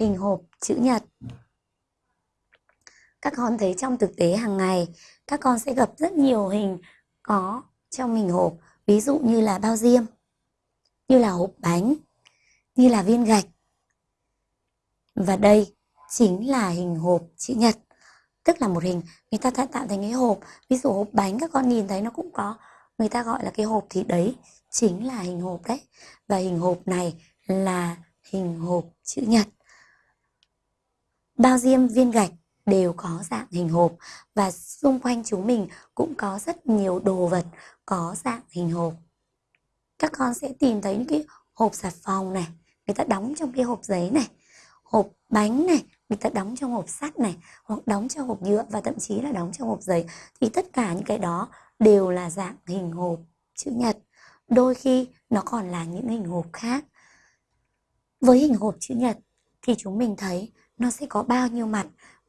hình hộp chữ nhật. Các con thấy trong thực tế hàng ngày, các con sẽ gặp rất nhiều hình có trong hình hộp, ví dụ như là bao diêm, như là hộp bánh, như là viên gạch. Và đây chính là hình hộp chữ nhật, tức là một hình người ta đã tạo thành cái hộp, ví dụ hộp bánh các con nhìn thấy nó cũng có, người ta gọi là cái hộp thì đấy chính là hình hộp đấy. Và hình hộp này là hình hộp chữ nhật. Bao diêm viên gạch đều có dạng hình hộp và xung quanh chúng mình cũng có rất nhiều đồ vật có dạng hình hộp. Các con sẽ tìm thấy những cái hộp xà phòng này, người ta đóng trong cái hộp giấy này, hộp bánh này, người ta đóng trong hộp sắt này, hoặc đóng trong hộp nhựa và thậm chí là đóng trong hộp giấy. Thì tất cả những cái đó đều là dạng hình hộp chữ nhật. Đôi khi nó còn là những hình hộp khác. Với hình hộp chữ nhật thì chúng mình thấy nó sẽ có bao nhiêu mặt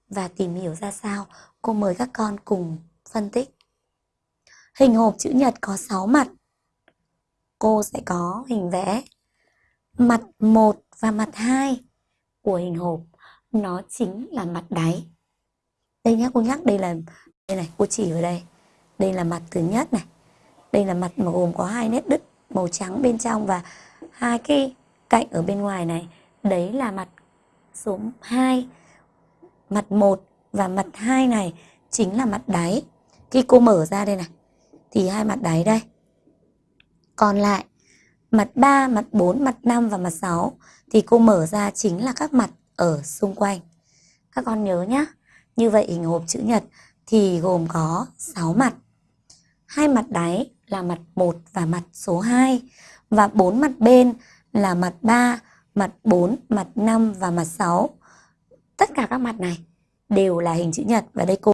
và tìm hiểu ra sao, cô mời các con cùng phân tích. Hình hộp chữ nhật có 6 mặt. Cô sẽ có hình vẽ mặt 1 và mặt 2 của hình hộp. Nó chính là mặt đáy. Đây nhá, cô nhắc đây là đây này, cô chỉ vào đây. Đây là mặt thứ nhất này. Đây là mặt mà gồm có hai nét đứt màu trắng bên trong và hai cái cạnh ở bên ngoài này. Đấy là mặt số 2 mặt 1 và mặt 2 này chính là mặt đáy. Khi cô mở ra đây này thì hai mặt đáy đây. Còn lại mặt 3, mặt 4, mặt 5 và mặt 6 thì cô mở ra chính là các mặt ở xung quanh. Các con nhớ nhá Như vậy hình hộp chữ nhật thì gồm có 6 mặt. Hai mặt đáy là mặt 1 và mặt số 2 và bốn mặt bên là mặt 3, mặt 4, mặt 5 và mặt 6 tất cả các mặt này đều là hình chữ nhật và đây cô